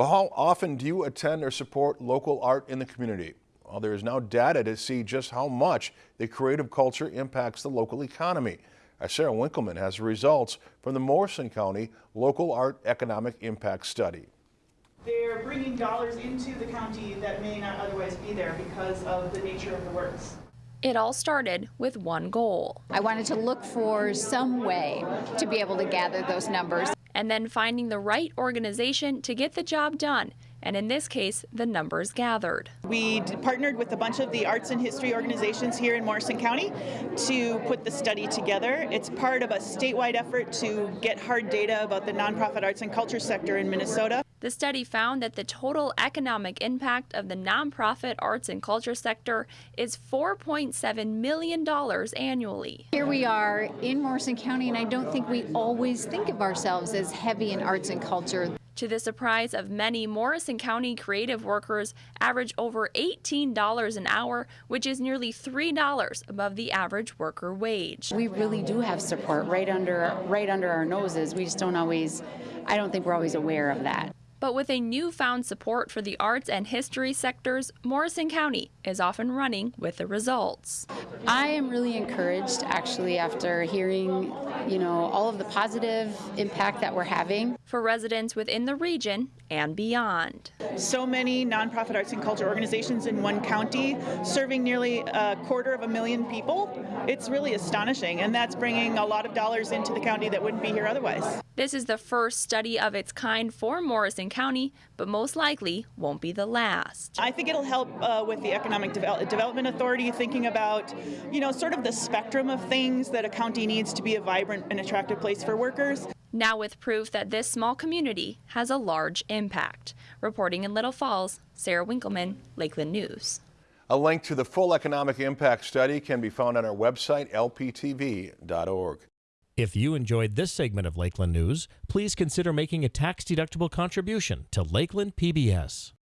But how often do you attend or support local art in the community? Well, there is now data to see just how much the creative culture impacts the local economy. Our Sarah Winkleman has the results from the Morrison County Local Art Economic Impact Study. They're bringing dollars into the county that may not otherwise be there because of the nature of the works. It all started with one goal. I wanted to look for some way to be able to gather those numbers. And then finding the right organization to get the job done. And in this case, the numbers gathered. We partnered with a bunch of the arts and history organizations here in Morrison County to put the study together. It's part of a statewide effort to get hard data about the nonprofit arts and culture sector in Minnesota. The study found that the total economic impact of the nonprofit arts and culture sector is $4.7 million annually. Here we are in Morrison County, and I don't think we always think of ourselves as heavy in arts and culture. To the surprise of many, Morrison County creative workers average over $18 an hour, which is nearly $3 above the average worker wage. We really do have support right under right under our noses. We just don't always I don't think we're always aware of that. But with a newfound support for the arts and history sectors, Morrison County is often running with the results. I am really encouraged actually after hearing, you know, all of the positive impact that we're having. For residents within the region and beyond. So many nonprofit arts and culture organizations in one county serving nearly a quarter of a million people. It's really astonishing and that's bringing a lot of dollars into the county that wouldn't be here otherwise. This is the first study of its kind for Morrison County, but most likely won't be the last. I think it'll help uh, with the Economic Devel Development Authority thinking about, you know, sort of the spectrum of things that a county needs to be a vibrant and attractive place for workers. Now with proof that this small community has a large impact. Reporting in Little Falls, Sarah Winkleman, Lakeland News. A link to the full economic impact study can be found on our website, lptv.org. If you enjoyed this segment of Lakeland News, please consider making a tax-deductible contribution to Lakeland PBS.